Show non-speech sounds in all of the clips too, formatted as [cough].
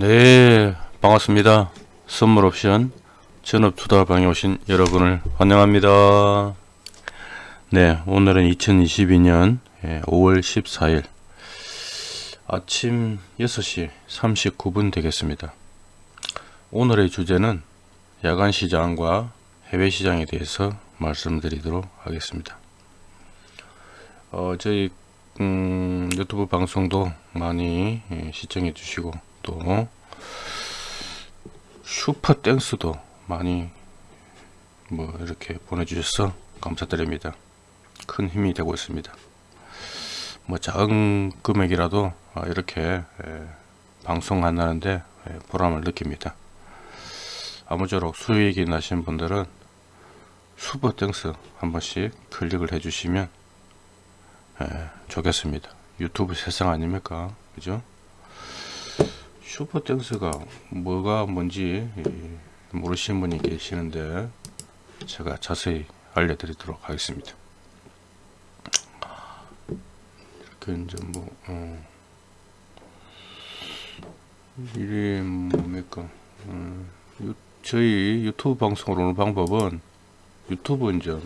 네 반갑습니다. 선물 옵션 전업 투자방에 오신 여러분을 환영합니다. 네 오늘은 2022년 5월 14일 아침 6시 39분 되겠습니다. 오늘의 주제는 야간 시장과 해외 시장에 대해서 말씀드리도록 하겠습니다. 어, 저희 음, 유튜브 방송도 많이 예, 시청해 주시고 또 슈퍼 땡스도 많이 뭐 이렇게 보내주셔서 감사드립니다. 큰 힘이 되고 있습니다. 뭐 작은 금액이라도 아, 이렇게 방송한다는데 보람을 느낍니다. 아무쪼록 수익이 나신 분들은 Super Thanks 한 번씩 클릭을 해주시면 좋겠습니다. 유튜브 세상 아닙니까? 그죠? Super Thanks가 뭐가 뭔지 모르시는 분이 계시는데 제가 자세히 알려드리도록 하겠습니다. 이렇게 이제 뭐 어, 이게 뭡니까? 어, 유, 저희 유튜브 방송을 오는 방법은 유튜브 이제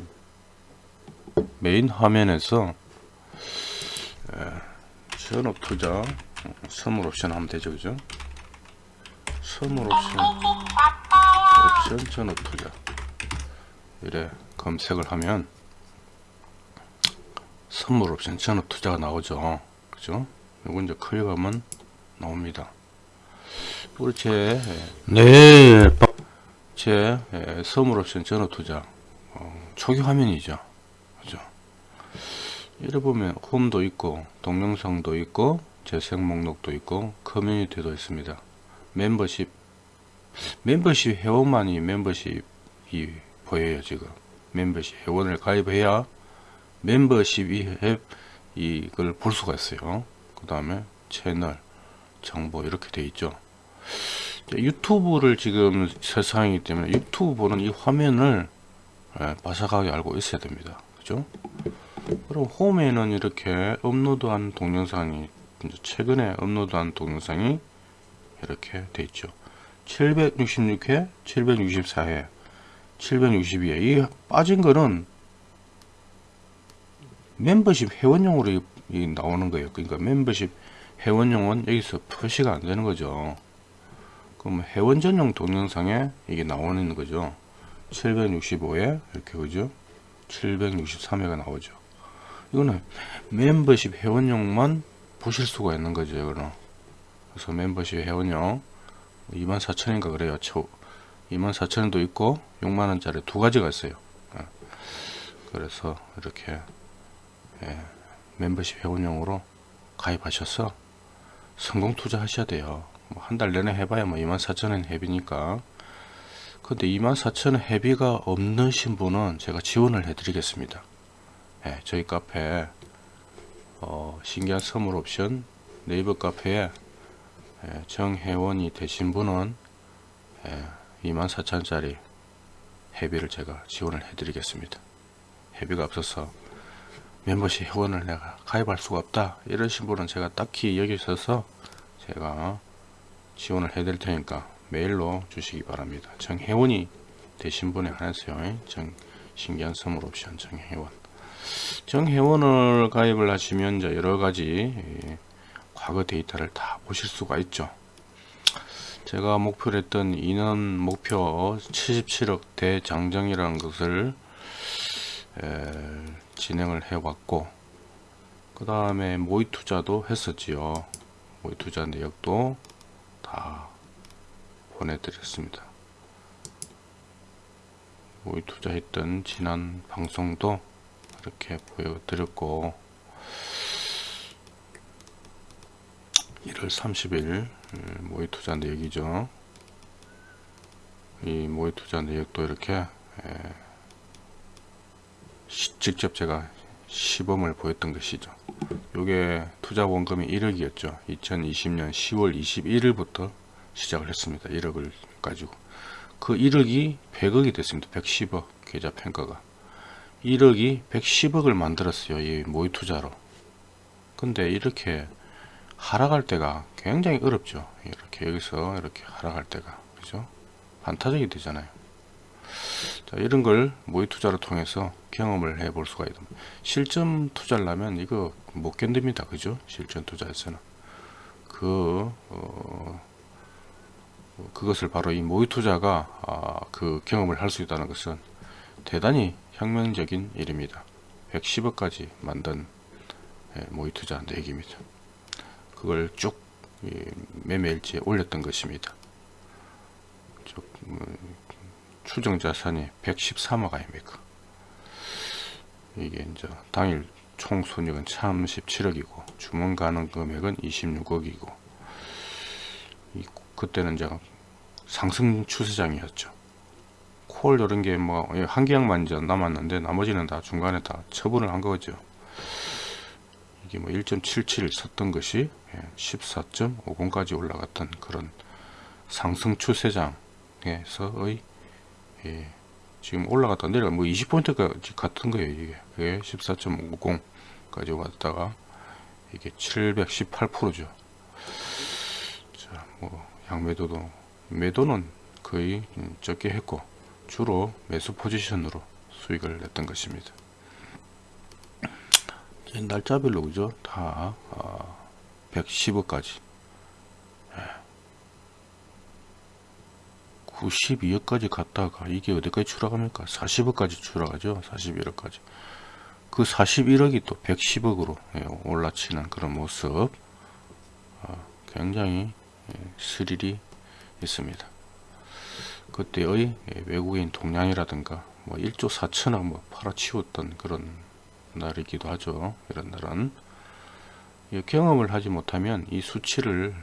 메인 화면에서 전업 투자 선물 옵션 하면 되죠 그죠 선물 옵션 옵션 전업 투자 이래 검색을 하면 선물 옵션 전업 투자가 나오죠. 그죠? 이거 이제 클릭하면 나옵니다. 제, 네, 제 선물 옵션 전업 투자 어, 초기 화면이죠. 그죠? 이래 보면 홈도 있고 동영상도 있고 재생 목록도 있고 커뮤니티도 있습니다. 멤버십 멤버십 회원만이 멤버십이 보여요 지금 멤버십 회원을 가입해야 멤버십이 이걸 볼 수가 있어요. 그 다음에 채널 정보 이렇게 돼 있죠. 유튜브를 지금 세상이기 때문에 유튜브 보는 이 화면을 예, 바삭하게 알고 있어야 됩니다. 그죠? 그럼 홈에는 이렇게 업로드한 동영상이 최근에 업로드한 동영상이 이렇게 돼 있죠. 766회 764회 762회. 이 빠진 거는 멤버십 회원용으로 이 나오는 거예요. 그러니까 멤버십 회원용은 여기서 표시가 안 되는 거죠. 그럼 회원 전용 동영상에 이게 나오는 거죠. 765회 이렇게 그죠. 763회가 나오죠. 이거는 멤버십 회원용만 보실 수가 있는 거죠 이거는 그래서 멤버십 회원용 24,000인가 그래요. 초 24,000원도 있고 6만원짜리 두 가지가 있어요. 예. 그래서 이렇게 예, 멤버십 회원용으로 가입하셔서 성공 투자 하셔야 돼요. 뭐 한달 내내 해봐야 뭐 24,000원 회비니까. 근데 24,000원 회비가 없는 분은 제가 지원을 해 드리겠습니다. 예, 저희 카페 어, 신기한 선물 옵션 네이버 카페에 예, 정회원이 되신 분은 예, 24,000짜리 회비를 제가 지원을 해드리겠습니다. 회비가 없어서 멤버십 회원을 내가 가입할 수가 없다 이러신 분은 제가 딱히 여기 있어서 제가 지원을 해드릴 테니까 메일로 주시기 바랍니다. 정회원이 되신 분에 한해서요. 정 신기한 선물 옵션 정회원 정회원을 가입을 하시면 이제 여러 가지 예, 과거 데이터를 다 보실 수가 있죠. 제가 목표로 했던 인원 목표 77억 대장정이라는 것을 진행을 해 왔고 그 다음에 모의 투자도 했었지요. 모의 투자 내역도 다 보내드렸습니다. 모의 투자했던 지난 방송도 이렇게 보여드렸고 1월 30일 음, 모의 투자 내역이죠. 이 모의 투자 내역도 이렇게 직접 제가 시범을 보였던 것이죠. 요게 투자 원금이 1억이었죠. 2020년 10월 21일부터 시작을 했습니다. 1억을 가지고 그 1억이 100억이 됐습니다. 110억 계좌 평가가 1억이 110억을 만들었어요 이 모의 투자로 근데 이렇게 하락할 때가 굉장히 어렵죠. 이렇게 여기서 이렇게 하락할 때가 그죠? 반타적이 되잖아요. 자, 이런 걸 모의 투자를 통해서 경험을 해 볼 수가 있습니다. 실전 투자를 하면 이거 못 견딥니다. 그죠? 실전 투자에서는 그 어, 그것을 바로 이 모의 투자가 아, 그 경험을 할 수 있다는 것은 대단히 혁명적인 일입니다. 110억까지 만든 예, 모의 투자 내기입니다. 그걸 쭉 매매일지에 올렸던 것입니다. 쭉, 음, 추정 자산이 113억 아닙니까? 이게 이제 당일 총 손익은 37억이고 주문 가능 금액은 26억이고 그때는 이제 상승 추세장이었죠. 콜 이런 게 뭐한 예, 계약만 남았는데 나머지는 다 중간에 다 처분을 한 거죠. 이게 뭐1.77 섰던 것이 14.50까지 예, 올라갔던 그런 상승 추세장에서의 예, 지금 올라갔다 내려 뭐 20포인트까지 같은 거예요 이게. 그게 14.50까지 왔다가 이게 718%죠. 자 뭐 양매도도 매도는 거의 적게 했고 주로 매수 포지션으로 수익을 냈던 것입니다 날짜별로 그죠? 다 어, 110억까지. 92억까지 갔다가 이게 어디까지 추락합니까? 40억까지 추락하죠? 41억까지. 그 41억이 또 110억으로 예, 올라치는 그런 모습. 어, 굉장히 예, 스릴이 있습니다. 그때의 예, 외국인 동량이라든가 뭐 1조 4천억 뭐 팔아치웠던 그런 날이기도 하죠 이런 날은 경험을 하지 못하면 이 수치를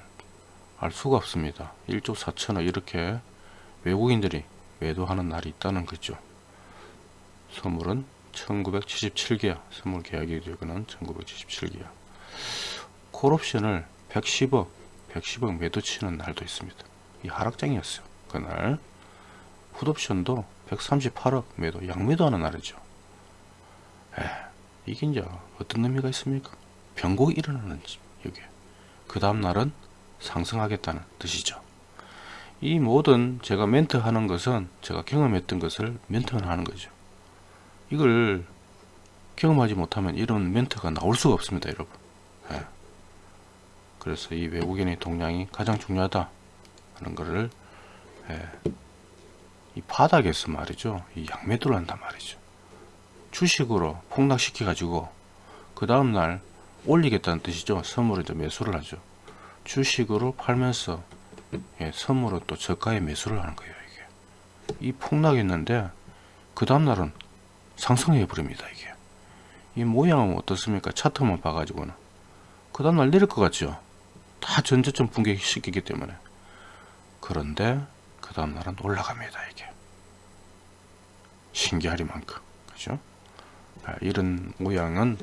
알 수가 없습니다 1조 4천억 이렇게 외국인들이 매도하는 날이 있다는 거죠. 선물은 1977개야. 선물 계약이 되거는 1977개야. 콜옵션을 110억, 110억 매도 치는 날도 있습니다. 이 하락장이었어요. 그날. 풋옵션도 138억 매도, 양매도하는 날이죠. 에, 이게 이제 어떤 의미가 있습니까? 변곡이 일어나는 여기. 그 다음 날은 상승하겠다는 뜻이죠. 이 모든 제가 멘트 하는 것은 제가 경험했던 것을 멘트만 하는 거죠. 이걸 경험하지 못하면 이런 멘트가 나올 수가 없습니다, 여러분. 예. 그래서 이 외국인의 동량이 가장 중요하다 하는 것을 예. 이 바닥에서 말이죠. 이 양매도를 한단 말이죠. 주식으로 폭락시켜 가지고 그 다음날 올리겠다는 뜻이죠. 선물을 이제 매수를 하죠. 주식으로 팔면서 예, 선물로 또 저가에 매수를 하는 거예요 이게. 이 폭락했는데 그 다음날은 상승해 버립니다 이게. 이 모양은 어떻습니까? 차트만 봐 가지고는. 그 다음날 내릴 것 같죠? 다 전저점 붕괴시키기 때문에. 그런데 그 다음날은 올라갑니다 이게. 신기하리만큼. 그죠? 아, 이런 모양은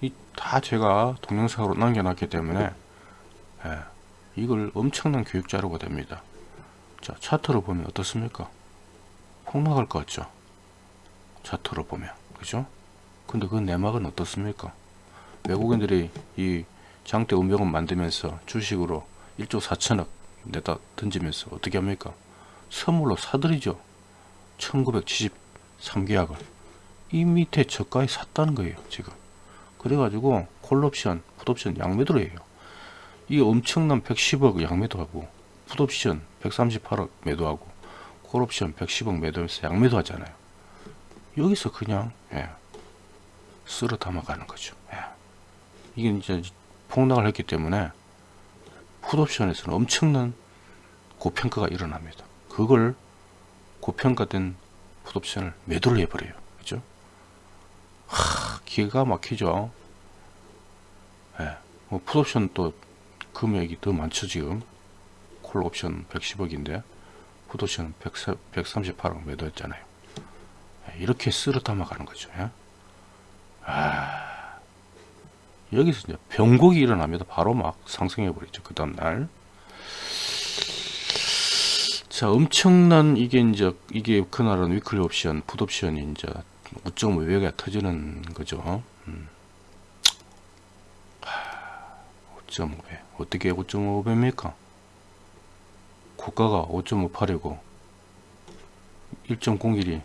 이다 제가 동영상으로 남겨놨기 때문에 예, 이걸 엄청난 교육 자료가 됩니다. 자, 차트로 보면 어떻습니까? 폭락할 것 같죠? 차트로 보면. 그죠? 근데 그 내막은 어떻습니까? 외국인들이 이 장대 운명을 만들면서 주식으로 1조 4천억 내다 던지면서 어떻게 합니까? 선물로 사들이죠. 1973계약을. 이 밑에 저가에 샀다는 거예요, 지금. 그래가지고 콜옵션, 풋옵션 양매도로 해요. 이 엄청난 110억 양매도하고 풋옵션 138억 매도하고 콜옵션 110억 매도해서 양매도 하잖아요 여기서 그냥 예, 쓸어 담아가는 거죠 예. 이게 이제 폭락을 했기 때문에 풋옵션에서는 엄청난 고평가가 일어납니다 그걸 고평가된 풋옵션을 매도를 해버려요 기가 막히죠 예. 뭐 풋옵션 또 금액이 더 많죠 지금 콜 옵션 110억인데 풋옵션 138억 매도했잖아요 예, 이렇게 쓸어 담아 가는 거죠 예? 아, 여기서 이제 병곡이 일어납니다 바로 막 상승해 버리죠 그 다음날 자 엄청난 이게 이제 이게 그날은 위클리 옵션 풋옵션이 이제 5.5배가 터지는 거죠. 음. 5.5배 어떻게 5.5배입니까? 고가가 5.58이고 1.01이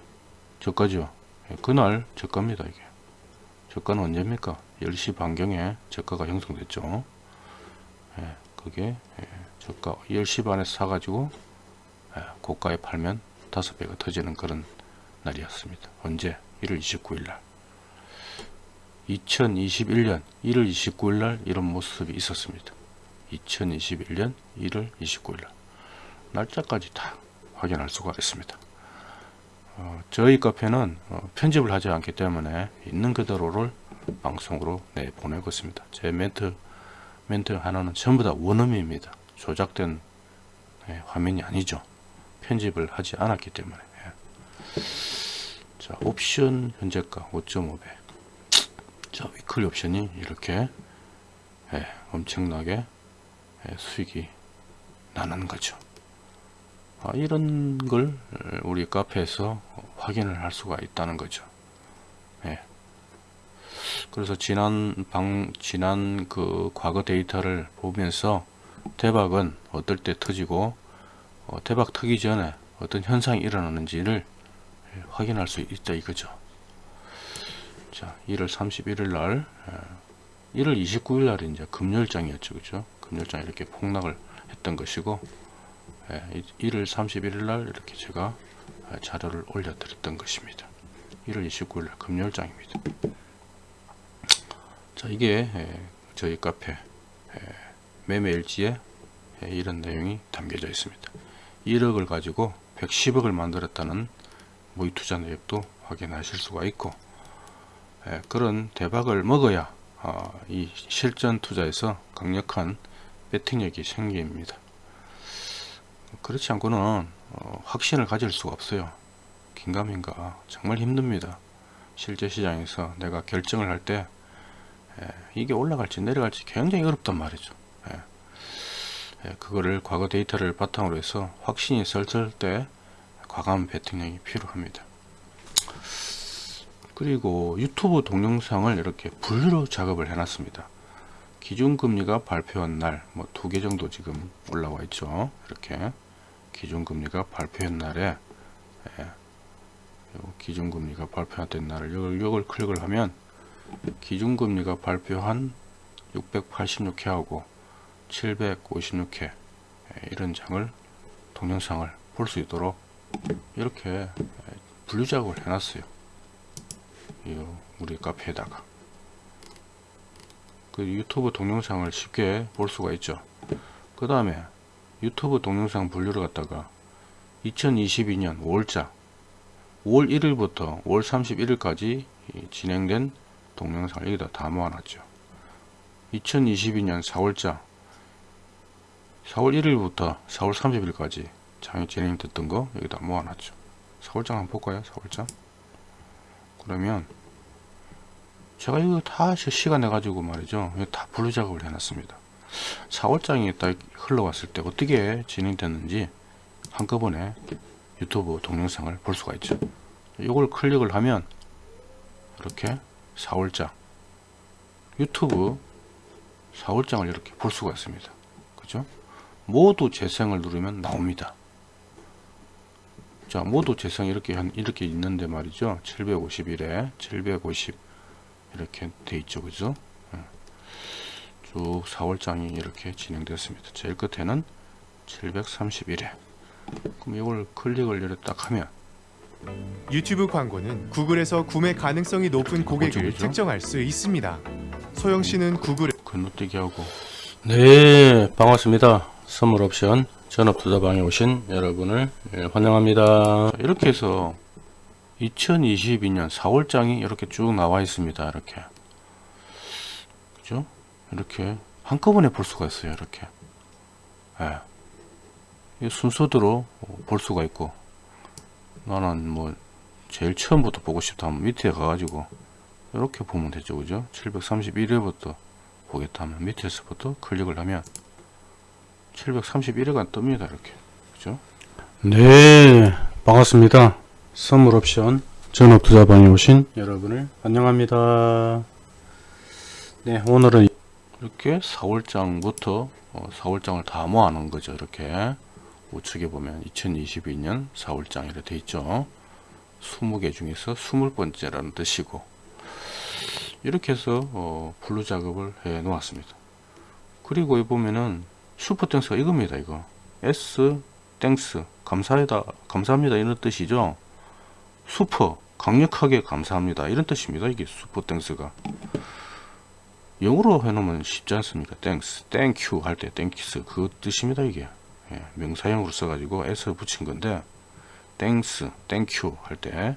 저가죠 예, 그날 저가입니다 이게. 저가는 언제입니까? 10시 반경에 저가가 형성됐죠. 예, 그게 예, 저가 10시 반에 사가지고 예, 고가에 팔면 5배가 터지는 그런 날이었습니다. 언제 1월 29일 날 2021년 1월 29일 날 이런 모습이 있었습니다 2021년 1월 29일 날 날짜까지 다 확인할 수가 있습니다 어, 저희 카페는 어, 편집을 하지 않기 때문에 있는 그대로를 방송으로 내보내고 있습니다. 제 멘트 멘트 하나는 전부 다 원음입니다. 조작된 예, 화면이 아니죠. 편집을 하지 않았기 때문에. 예. 자, 옵션 현재가 5.5배. 자, 위클리 옵션이 이렇게 예, 엄청나게 예, 수익이 나는 거죠. 아, 이런 걸 우리 카페에서 확인을 할 수가 있다는 거죠. 예. 그래서 지난 방 지난 그 과거 데이터를 보면서 대박은 어떨 때 터지고 어, 대박 터기 전에 어떤 현상이 일어나는지를 예, 확인할 수 있다 이거죠. 자, 1월 31일 날, 1월 29일 날이 이제 금요일장이었죠, 그죠? 금요일장 이렇게 폭락을 했던 것이고, 예, 1월 31일 날 이렇게 제가 자료를 올려 드렸던 것입니다. 1월 29일 날 금요일장입니다. 자 이게 예, 저희 카페 예, 매매 일지에 예, 이런 내용이 담겨져 있습니다. 1억을 가지고 110억을 만들었다는 무의투자 내역도 확인하실 수가 있고 그런 대박을 먹어야 어, 이 실전 투자에서 강력한 배팅력이 생깁니다. 그렇지 않고는 어, 확신을 가질 수가 없어요. 긴가민가. 정말 힘듭니다. 실제 시장에서 내가 결정을 할때 예, 이게 올라갈지 내려갈지 굉장히 어렵단 말이죠. 예, 예, 그거를 과거 데이터를 바탕으로 해서 확신이 설설 때 과감 배팅력이 필요합니다. 그리고 유튜브 동영상을 이렇게 분류로 작업을 해 놨습니다. 기준금리가 발표한 날 뭐 두 개 정도 지금 올라와 있죠. 이렇게 기준금리가 발표한 날에 예, 기준금리가 발표된 날을 이걸 클릭을 하면 기준금리가 발표한 686회하고 756회 예, 이런 장을 동영상을 볼 수 있도록 이렇게 예, 분류 작업을 해놨어요. 우리 카페에다가 그 유튜브 동영상을 쉽게 볼 수가 있죠. 그 다음에 유튜브 동영상 분류를 갖다가 2022년 5월자 5월 1일부터 5월 31일까지 진행된 동영상을 여기다 다 모아놨죠 2022년 4월자 4월 1일부터 4월 30일까지 장이 진행됐던 거 여기다 모아놨죠. 4월장 한번 볼까요? 4월장? 그러면 제가 이거 다 시간 내가지고 말이죠. 다 분류 작업을 해놨습니다. 4월장이 딱 흘러왔을 때 어떻게 진행됐는지 한꺼번에 유튜브 동영상을 볼 수가 있죠. 이걸 클릭을 하면 이렇게 4월장 유튜브 4월장을 이렇게 볼 수가 있습니다. 그죠? 모두 재생을 누르면 나옵니다 자 모두 재생 이렇게 한 이렇게 있는데 말이죠 751에 750 이렇게 돼 있죠 그죠 쭉 4월장이 이렇게 진행되었습니다. 제일 끝에는 731회. 그럼 이걸 클릭을 이렇게 딱 하면 유튜브 광고는 구글에서 구매 가능성이 높은 고객을 어디죠? 특정할 수 있습니다. 소영 씨는 구글에 건너뛰기 하고 네 반갑습니다. 선물 옵션 전업투자방에 오신 여러분을 예, 환영합니다. 자, 이렇게 해서 2022년 4월장이 이렇게 쭉 나와 있습니다. 이렇게 그죠? 이렇게 한꺼번에 볼 수가 있어요 이렇게 예. 이 순서대로 볼 수가 있고 나는 뭐 제일 처음부터 보고 싶다 하면 밑에 가가지고 이렇게 보면 되죠 그죠 731회부터 보겠다 하면 밑에서부터 클릭을 하면 731회가 뜹니다 이렇게 그죠 네 반갑습니다 선물 옵션 전업투자방에 오신 여러분을 환영합니다 네 오늘은 이렇게 4월장부터 어, 4월장을 다 모아놓은 거죠. 이렇게 우측에 보면 2022년 4월장 이렇게 돼 있죠. 20개 중에서 20번째라는 뜻이고 이렇게 해서 어, 분류 작업을 해 놓았습니다. 그리고 여기 보면은 Super Thanks가 이겁니다. 이거 S Thanks 감사하다 감사합니다 이런 뜻이죠. 슈퍼 강력하게 감사합니다 이런 뜻입니다. 이게 Super Thanks가 영어로 해놓으면 쉽지 않습니까? thanks, thank you 할 때 thanks 그 뜻입니다 이게 예, 명사형으로 써가지고 s 붙인 건데 thanks, thank you 할 때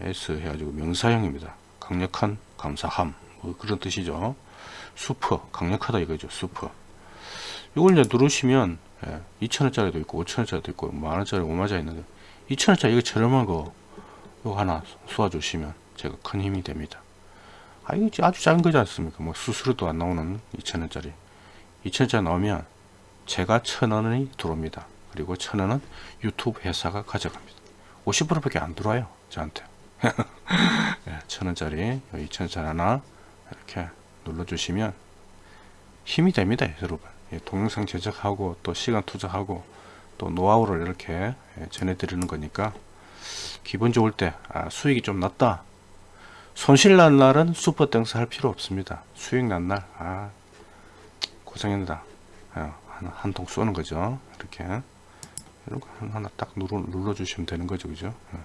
s 해가지고 명사형입니다. 강력한 감사함 뭐 그런 뜻이죠. 슈퍼 강력하다 이거죠. 슈퍼 이걸 이제 누르시면 예, 2천원짜리도 있고 5천원짜리도 있고 만원짜리 5만원짜리 있는데 2천원짜리 이거 저렴한 거 이거 하나 쏘아주시면 제가 큰 힘이 됩니다. 아 이거 아주 작은 거지 않습니까? 뭐 수수료도 안 나오는 2천원짜리 2천원짜리 나오면 제가 천원이 들어옵니다. 그리고 천원은 유튜브 회사가 가져갑니다. 50%밖에 안 들어와요. 저한테. [laughs] 예, 천원짜리 2천원짜리 하나 이렇게 눌러주시면 힘이 됩니다. 여러분. 예, 동영상 제작하고 또 시간 투자하고 또 노하우를 이렇게 예, 전해드리는 거니까 기분 좋을 때 아, 수익이 좀 났다. 손실 난 날은 Super Thanks 할 필요 없습니다. 수익 난 날, 아, 고생했다. 한통 쏘는 거죠. 이렇게. 이런 거 하나 딱 눌러, 눌러 주시면 되는 거죠. 그죠? 예.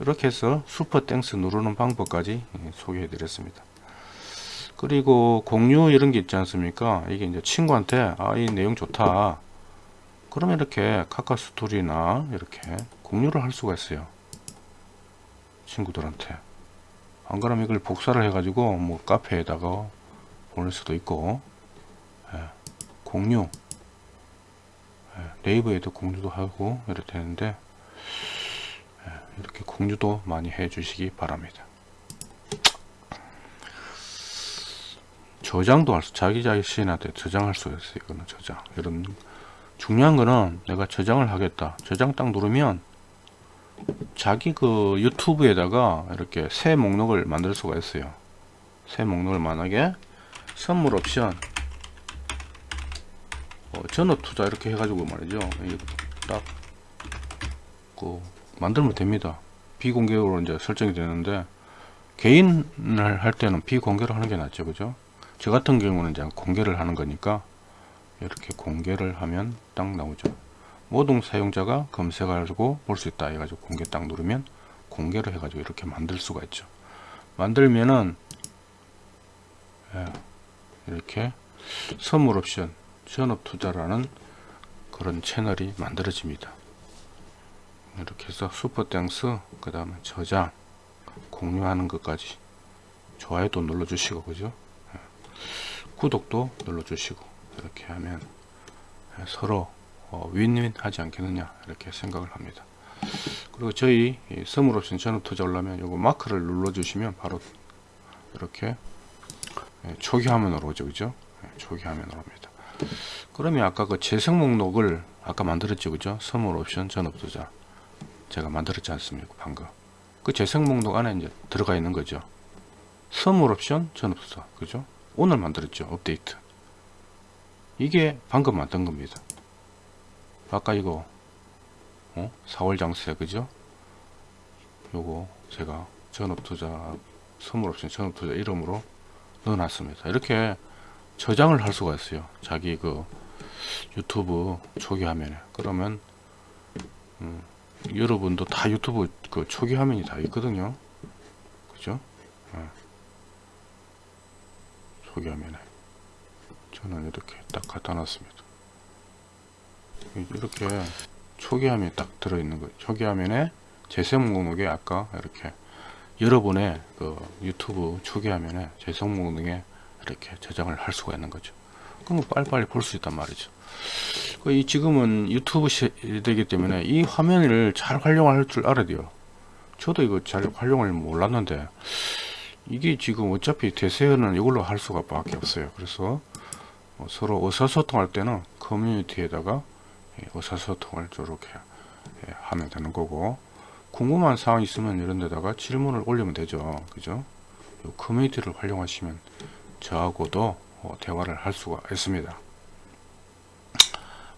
이렇게 해서 Super Thanks 누르는 방법까지 예, 소개해 드렸습니다. 그리고 공유 이런 게 있지 않습니까? 이게 이제 친구한테 아, 이 내용 좋다. 그러면 이렇게 카카 스토리나 이렇게 공유를 할 수가 있어요. 친구들한테. 안 그러면 이걸 복사를 해 가지고 뭐 카페에다가 보낼 수도 있고 예, 공유 예, 네이버에도 공유도 하고 이렇게 되는데 예, 이렇게 공유도 많이 해 주시기 바랍니다. 저장도 할 수, 자기 자신한테 저장할 수 있어요. 이거는 저장. 이런 중요한 거는 내가 저장을 하겠다. 저장 딱 누르면 자기 그 유튜브에다가 이렇게 새 목록을 만들 수가 있어요. 새 목록을 만약에 선물 옵션 어, 전업 투자 이렇게 해가지고 말이죠. 딱 그 만들면 됩니다. 비공개로 이제 설정이 되는데 개인을 할 때는 비공개로 하는 게 낫죠, 그죠? 저 같은 경우는 이제 공개를 하는 거니까 이렇게 공개를 하면 딱 나오죠. 모든 사용자가 검색하고 볼 수 있다 해가지고 공개 딱 누르면 공개를 해가지고 이렇게 만들 수가 있죠. 만들면은 예, 이렇게 선물 옵션 전업 투자라는 그런 채널이 만들어집니다. 이렇게 해서 Super Thanks 그 다음에 저장 공유하는 것까지 좋아요도 눌러주시고 그죠 예. 구독도 눌러주시고 이렇게 하면 예, 서로 어, 윈윈 하지 않겠느냐 이렇게 생각을 합니다. 그리고 저희 선물 옵션 전업 투자 올라면 요거 마크를 눌러 주시면 바로 이렇게 예, 초기 화면으로 오죠 그죠? 예, 초기 화면으로 옵니다. 그러면 아까 그 재생 목록을 아까 만들었죠 그죠? 선물 옵션 전업 투자. 제가 만들었지 않습니까 방금? 그 재생 목록 안에 이제 들어가 있는 거죠. 선물 옵션 전업 투자 그죠 오늘 만들었죠 업데이트. 이게 방금 만든 겁니다. 아까 이거 어? 4월 장세 그죠? 요거 제가 전업투자 선물옵션 전업투자 이름으로 넣어놨습니다. 이렇게 저장을 할 수가 있어요. 자기 그 유튜브 초기 화면에. 그러면 음, 여러분도 다 유튜브 그 초기 화면이 다 있거든요. 그죠? 어. 초기 화면에 저는 이렇게 딱 갖다 놨습니다 이렇게 초기 화면에 딱 들어있는 거예요. 초기 화면에 재생 목록에 아까 이렇게 여러분의 그 유튜브 초기 화면에 재생 목록에 이렇게 저장을 할 수가 있는 거죠. 그럼 빨리빨리 볼 수 있단 말이죠. 그이 지금은 유튜브 시대이기 때문에 이 화면을 잘 활용할 줄 알아야 돼요. 저도 이거 잘 활용을 몰랐는데 이게 지금 어차피 대세는 이걸로 할 수가 밖에 없어요. 그래서 어, 서로 의사소통할 때는 커뮤니티에다가 예, 의사소통을 저렇게 예, 하면 되는 거고 궁금한 사항 있으면 이런 데다가 질문을 올리면 되죠 그죠 요 커뮤니티를 활용하시면 저하고도 어, 대화를 할 수가 있습니다.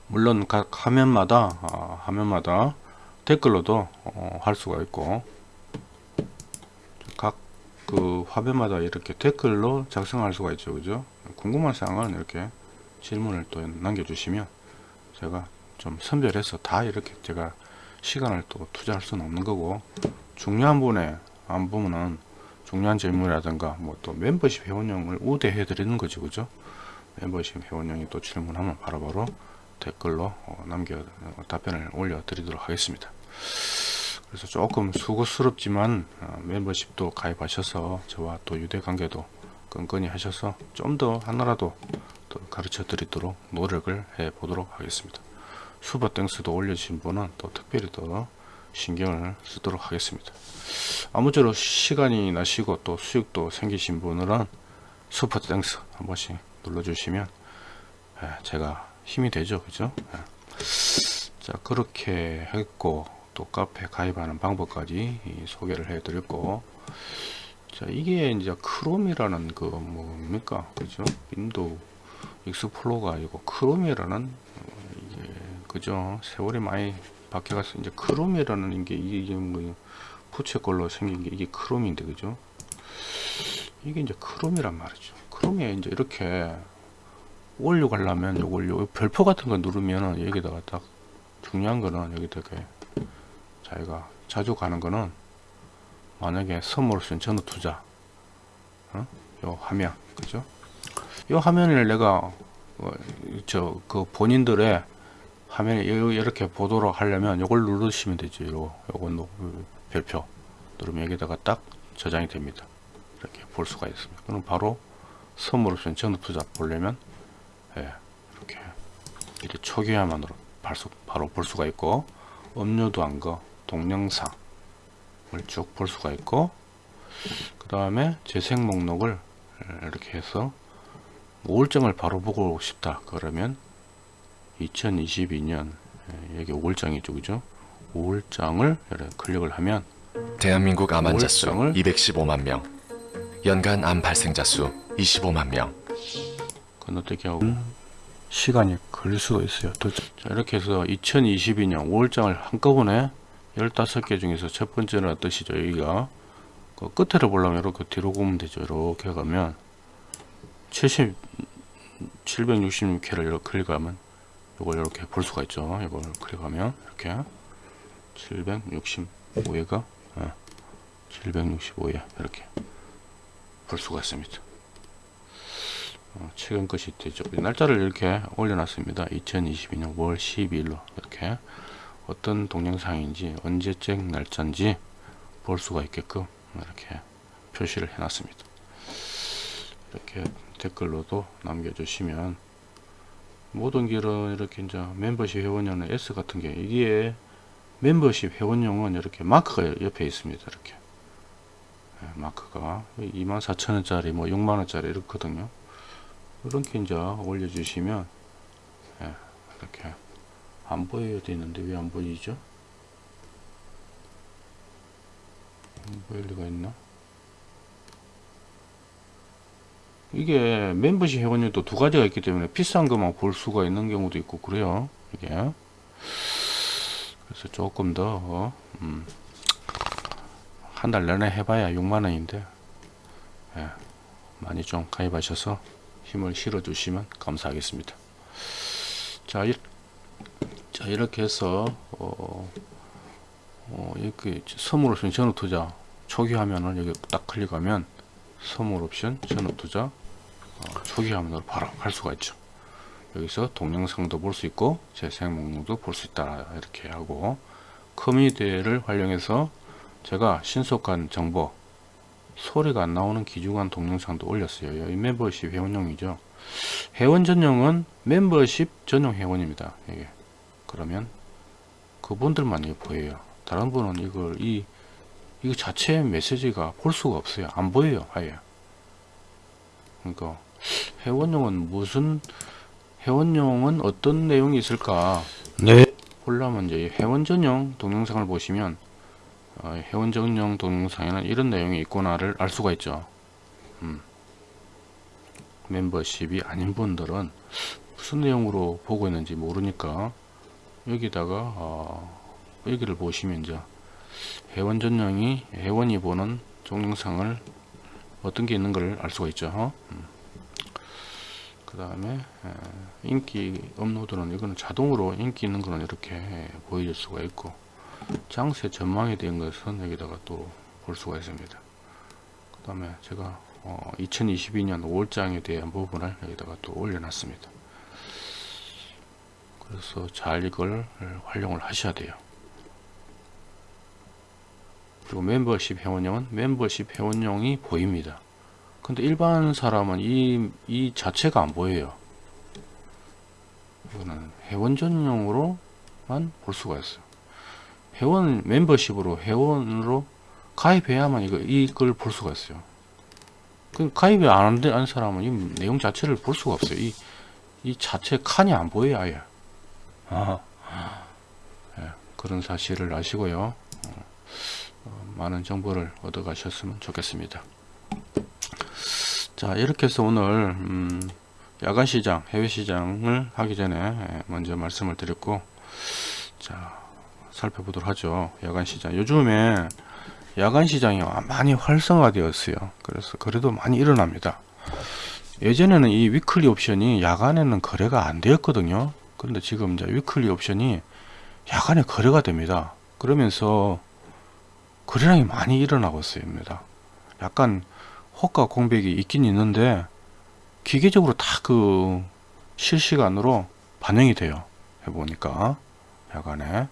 물론 각 화면마다 아, 화면마다 댓글로도 어, 할 수가 있고 각 그 화면마다 이렇게 댓글로 작성할 수가 있죠. 그죠? 궁금한 사항은 이렇게 질문을 또 남겨주시면 제가 좀 선별해서 다 이렇게 제가 시간을 또 투자할 수는 없는 거고 중요한 분에 안 보면은 중요한 질문이라든가 뭐 또 멤버십 회원용을 우대해 드리는 거죠 그죠? 멤버십 회원용이 또 질문하면 바로바로 댓글로 어, 남겨 어, 답변을 올려 드리도록 하겠습니다 그래서 조금 수고스럽지만 어, 멤버십도 가입하셔서 저와 또 유대 관계도 끈끈이 하셔서 좀 더 하나라도 더 가르쳐 드리도록 노력을 해 보도록 하겠습니다. Super Thanks도 올려주신 분은 또 특별히 더 신경을 쓰도록 하겠습니다. 아무쪼록 시간이 나시고 또 수익도 생기신 분들은 Super Thanks 한 번씩 눌러주시면 예, 제가 힘이 되죠. 그죠? 예. 자 그렇게 했고 또 카페 가입하는 방법까지 이 소개를 해 드렸고 자 이게 이제 Chrome이라는 그 뭡니까? 그죠? Windows Explorer가 아니고 Chrome이라는 어, 이게 그죠? 세월이 많이 바뀌어가서 이제 Chrome이라는 게 이게 뭐 부채꼴로 생긴 게 이게 Chrome인데 그죠? 이게 이제 Chrome이란 말이죠. Chrome에 이제 이렇게 올려가려면 요걸 요 별표 같은 거 누르면은 여기다가 딱 중요한 거는 여기다가 자기가 자주 가는 거는 만약에 선물을 쓴 전후 투자. 어? 요 화면. 그죠? 요 화면을 내가 어, 저그 본인들의 화면에 요- 이렇게 보도록 하려면 요걸 누르시면 되죠 요 요건 별표. 누르면 여기다가 딱 저장이 됩니다. 이렇게 볼 수가 있습니다. 그럼 바로 선물을 쓴 전후 투자 보려면 예, 이렇게. 이렇게 초기화만으로 바로 볼 수가 있고 업로드한 거 동영상을 쭉 볼 수가 있고 그 다음에 재생 목록을 이렇게 해서 우울증을 바로 보고 싶다 그러면 2022년 예, 여기 우울장이죠 그죠 이렇게 클릭을 하면 대한민국 암 환자 수 우울증을 215만 명, 연간 암 발생자 수 25만 명. 그건 어떻게 하고 시간이 걸릴 수도 있어요. 또 자, 이렇게 해서 2022년 5월장을 한꺼번에 15개 중에서 첫 번째는 어떠시죠? 여기가 그 끝에를 보려면 이렇게 뒤로 보면 되죠. 이렇게 가면 70 766회를 이렇게 클릭하면 이걸 이렇게 볼 수가 있죠. 이걸 클릭하면 이렇게 765회가 765회 이렇게 볼 수가 있습니다. 어, 최근 것이 되죠. 날짜를 이렇게 올려놨습니다. 2022년 5월 12일로 이렇게 어떤 동영상인지 언제적 날짜인지 볼 수가 있게끔 이렇게 표시를 해놨습니다. 이렇게 댓글로도 남겨주시면 모든 길은 이렇게 이제 멤버십 회원료는 S 같은 게 이게 멤버십 회원용은 이렇게 마크가 옆에 있습니다. 이렇게 예, 마크가 24,000원짜리 뭐 6만원짜리 이렇거든요. 이렇게 이제 올려주시면 예, 이렇게 안 보여야 되는데 왜 안 보이죠? 안 보일 리가 있나? 이게 멤버십 회원료도 두 가지가 있기 때문에 비싼 것만 볼 수가 있는 경우도 있고 그래요. 이게 그래서 조금 더 음, 한달 내내 해봐야 6만원인데 예, 많이 좀 가입하셔서 힘을 실어 주시면 감사하겠습니다. 자, 이, 자 이렇게 해서 어, 어, 이렇게 선물 옵션 전후 투자 초기 화면을 여기 딱 클릭하면 선물 옵션 전후 투자 어, 초기 화면으로 바로 갈 수가 있죠. 여기서 동영상도 볼 수 있고 재생 목록도 볼 수 있다 이렇게 하고 커뮤니티를 활용해서 제가 신속한 정보 소리가 안 나오는 기중한 동영상도 올렸어요. 이 멤버십 회원용이죠. 회원 전용은 멤버십 전용 회원입니다. 이게 그러면 그분들만 이게 보여요. 다른 분은 이걸 이 이거 자체 메시지가 볼 수가 없어요. 안 보여요. 아예. 그러니까 회원용은 무슨 회원용은 어떤 내용이 있을까? 네. 보려면 이제 회원 전용 동영상을 보시면 어, 회원 전용 동영상에는 이런 내용이 있구나를 알 수가 있죠. 음. 멤버십이 아닌 분들은 무슨 내용으로 보고 있는지 모르니까 여기다가 어, 여기를 보시면 이제 회원 전용이 회원이 보는 동영상을 어떤 게 있는 걸 알 수가 있죠. 그 다음에 인기 업로드는 이거는 자동으로 인기 있는 거는 이렇게 보여줄 수가 있고 장세 전망에 대한 것은 여기다가 또 볼 수가 있습니다. 그 다음에 제가 어, 2022년 5월장에 대한 부분을 여기다가 또 올려놨습니다. 그래서 잘 이걸 활용을 하셔야 돼요. 그리고 멤버십 회원용은 멤버십 회원용이 보입니다. 근데 일반 사람은 이, 이 자체가 안 보여요. 이거는 회원 전용으로만 볼 수가 있어요. 회원 멤버십으로 회원으로 가입해야만 이거 이걸 볼 수가 있어요. 그 가입이 안 한 사람은 이 내용 자체를 볼 수가 없어요. 이, 이 자체 칸이 안 보여요, 아예. 아, 예, 그런 사실을 아시고요. 어, 어, 많은 정보를 얻어 가셨으면 좋겠습니다. 자, 이렇게 해서 오늘 음, 야간 시장, 해외 시장을 하기 전에 예, 먼저 말씀을 드렸고, 자, 살펴보도록 하죠. 야간 시장. 요즘에 야간 시장이 많이 활성화되었어요. 그래서 그래도 많이 일어납니다. 예전에는 이 weekly 옵션이 야간에는 거래가 안 되었거든요. 그런데 지금 이제 weekly 옵션이 야간에 거래가 됩니다. 그러면서 거래량이 많이 일어나고 있습니다. 약간 호가 공백이 있긴 있는데 기계적으로 다 그 실시간으로 반영이 돼요. 해보니까 야간에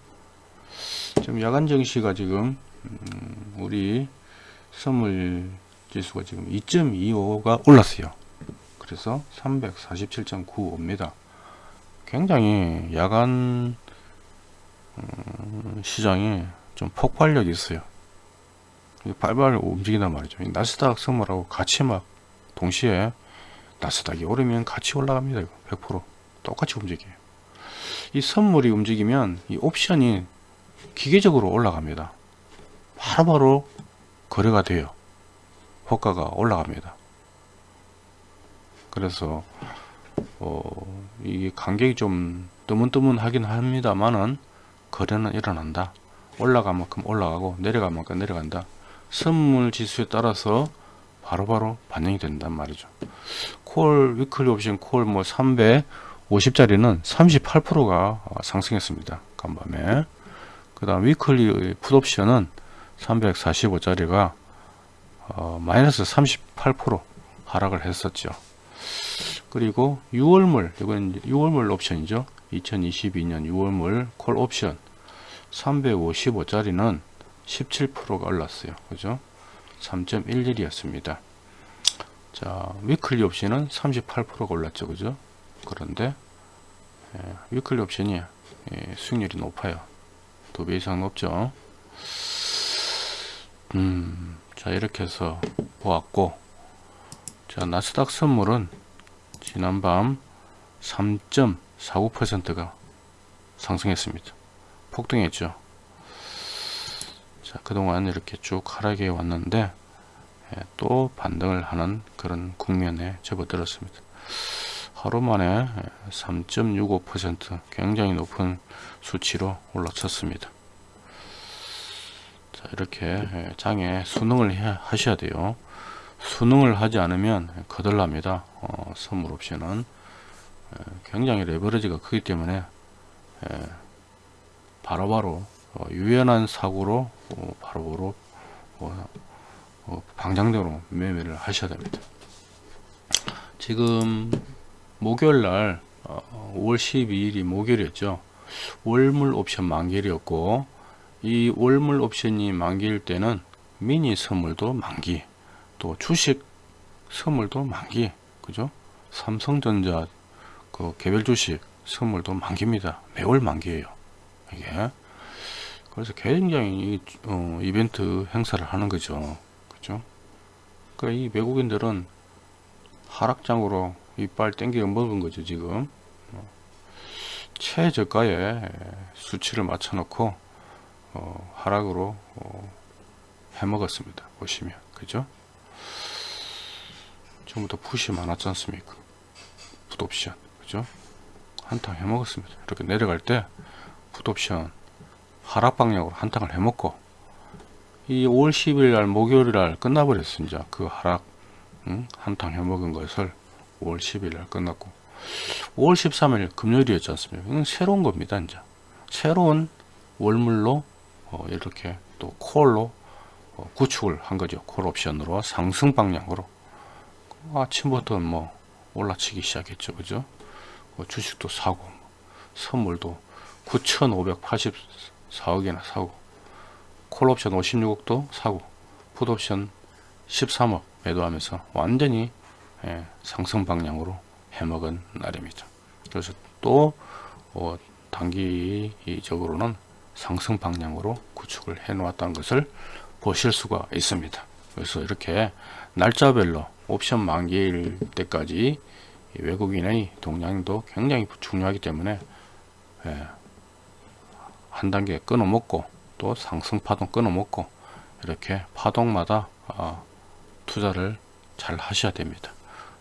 지금 야간 증시가 지금 음, 우리 선물 지수가 지금 2.25가 올랐어요. 그래서 347.95입니다. 굉장히 야간 음, 시장이 좀 폭발력이 있어요. 발발 움직인단 말이죠. 이 나스닥 선물하고 같이 막 동시에 나스닥이 오르면 같이 올라갑니다. 이거 100% 똑같이 움직여요. 이 선물이 움직이면 이 옵션이 기계적으로 올라갑니다. 바로바로 거래가 돼요. 호가가 올라갑니다. 그래서 어, 이 간격이 좀 뜨문뜨문하긴 합니다만은 거래는 일어난다. 올라간 만큼 올라가고 내려간 만큼 내려간다. 선물 지수에 따라서 바로 바로 반영이 된단 말이죠. 콜 위클리 옵션 콜뭐 350짜리는 38%가 상승했습니다. 간밤에. 그 다음 weekly 풋 옵션은 345짜리가 어, 마이너스 38% 하락을 했었죠. 그리고 6월물 이건 6월물 옵션이죠. 2022년 6월물 콜 옵션 355짜리는 17%가 올랐어요. 그죠? 3.11 이었습니다. 자, weekly 옵션은 38%가 올랐죠. 그죠? 그런데 예, 위클리 옵션이 예, 수익률이 높아요. 두 배 이상 높죠. 음, 자 이렇게 해서 보았고 자 나스닥 선물은 지난밤 3.49%가 상승했습니다. 폭등했죠. 자 그동안 이렇게 쭉 하락해 왔는데 예, 또 반등을 하는 그런 국면에 접어들었습니다. 하루 만에 3.65% 굉장히 높은 수치로 올라섰습니다. 자, 이렇게 예, 장에 해, 하셔야 돼요. 수능을 하지 않으면 거덜납니다. 어, 선물 옵션은 예, 굉장히 레버리지가 크기 때문에 예, 바로바로 어, 유연한 사고로 어, 바로바로 어, 어, 방장대로 매매를 하셔야 됩니다. 지금 목요일 날 어, 5월 12일이 목요일이었죠. 월물 옵션 만기일이었고 이 월물 옵션이 만기일 때는 미니 선물도 만기 또 주식 선물도 만기 그죠? 삼성전자 그 개별 주식 선물도 만기입니다. 매월 만기예요. 이게. 그래서 굉장히 이, 어, 이벤트 행사를 하는 거죠. 그죠? 그러니까 이 외국인들은 하락장으로 이빨 땡겨 먹은 거죠 지금. 어, 최저가에 수치를 맞춰 놓고 어, 하락으로 어, 해먹었습니다. 보시면. 그죠? 전부 다 푸시 많았지 않습니까? 풋옵션 그죠? 한탕 해먹었습니다. 이렇게 내려갈 때 풋옵션 하락 방향으로 한탕을 해먹고 이 5월 10일 날 목요일 날 끝나버렸어 이제 그 하락 응? 한탕 해먹은 것을 5월 10일 날 끝났고 5월 13일 금요일이었지 않습니까? 이건 새로운 겁니다 이제 새로운 월물로 어, 이렇게 또 콜로 어, 구축을 한 거죠. 콜 옵션으로 상승 방향으로. 아침부터 뭐 올라치기 시작했죠. 그죠? 뭐 주식도 사고 선물도 9,584억이나 사고 콜옵션 56억도 사고 풋옵션 13억 매도하면서 완전히 예, 상승 방향으로 해먹은 날입니다. 그래서 또 어, 단기적으로는 상승 방향으로 구축을 해 놓았다는 것을 보실 수가 있습니다. 그래서 이렇게 날짜별로 옵션 만기일 때까지 이 외국인의 동향도 굉장히 중요하기 때문에 예, 한 단계 끊어먹고 또 상승 파동 끊어먹고 이렇게 파동마다 아, 투자를 잘 하셔야 됩니다.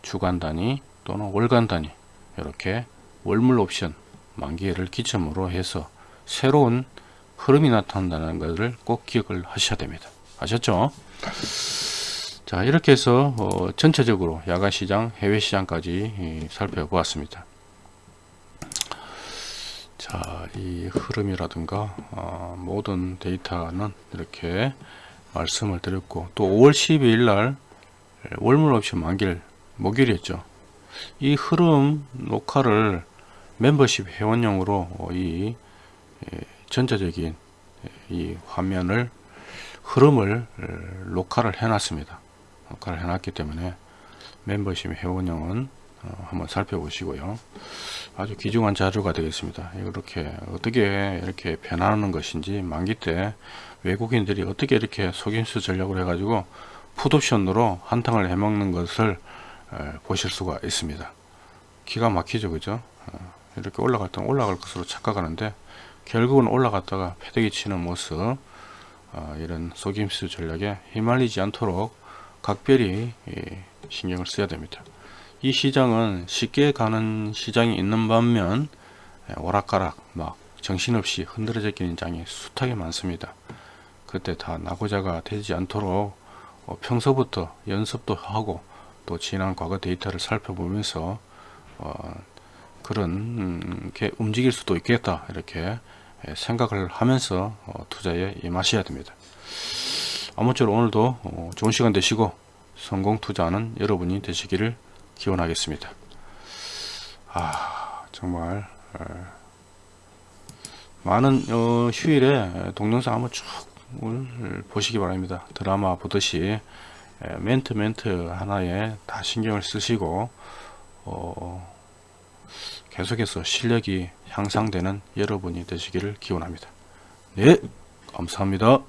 주간 단위 또는 월간 단위 이렇게 월물 옵션 만기를 기점으로 해서 새로운 흐름이 나타난다는 것을 꼭 기억을 하셔야 됩니다. 아셨죠? 자 이렇게 해서 어, 전체적으로 야간 시장, 해외 시장까지 이, 살펴보았습니다. 자, 이 흐름이라든가 어, 모든 데이터는 이렇게 말씀을 드렸고 또 5월 12일 날 월물 옵션 만기일 목요일이었죠. 이 흐름 녹화를 멤버십 회원용으로 어, 이 예, 전체적인 이 화면을 흐름을 어, 녹화를 해놨습니다. 녹화를 해놨기 때문에 멤버십 회원용은 어, 한번 살펴보시고요. 아주 귀중한 자료가 되겠습니다. 이렇게 어떻게 이렇게 변하는 것인지 만기 때 외국인들이 어떻게 이렇게 속임수 전략을 해가지고 풋옵션으로 한탕을 해먹는 것을 에, 보실 수가 있습니다. 기가 막히죠, 그죠? 어, 이렇게 올라갈 때 올라갈 것으로 착각하는데 결국은 올라갔다가 패대기 치는 모습 어, 이런 속임수 전략에 휘말리지 않도록 각별히 예, 신경을 써야 됩니다. 이 시장은 쉽게 가는 시장이 있는 반면 예, 오락가락 막 정신없이 흔들어져 있는 장이 숱하게 많습니다. 그때 다 나고자가 되지 않도록 어, 평소부터 연습도 하고 또 지난 과거 데이터를 살펴보면서 어, 그런 음, 게 움직일 수도 있겠다 이렇게 예, 생각을 하면서 어, 투자에 임하셔야 됩니다. 아무쪼록 오늘도 어, 좋은 시간 되시고 성공 투자하는 여러분이 되시기를 기원하겠습니다. 아 정말 에, 많은 어, 휴일에 동영상 한번 쭉 보시기 바랍니다. 드라마 보듯이 에, 멘트 멘트 하나에 다 신경을 쓰시고 어, 계속해서 실력이 향상되는 여러분이 되시기를 기원합니다. 네 감사합니다.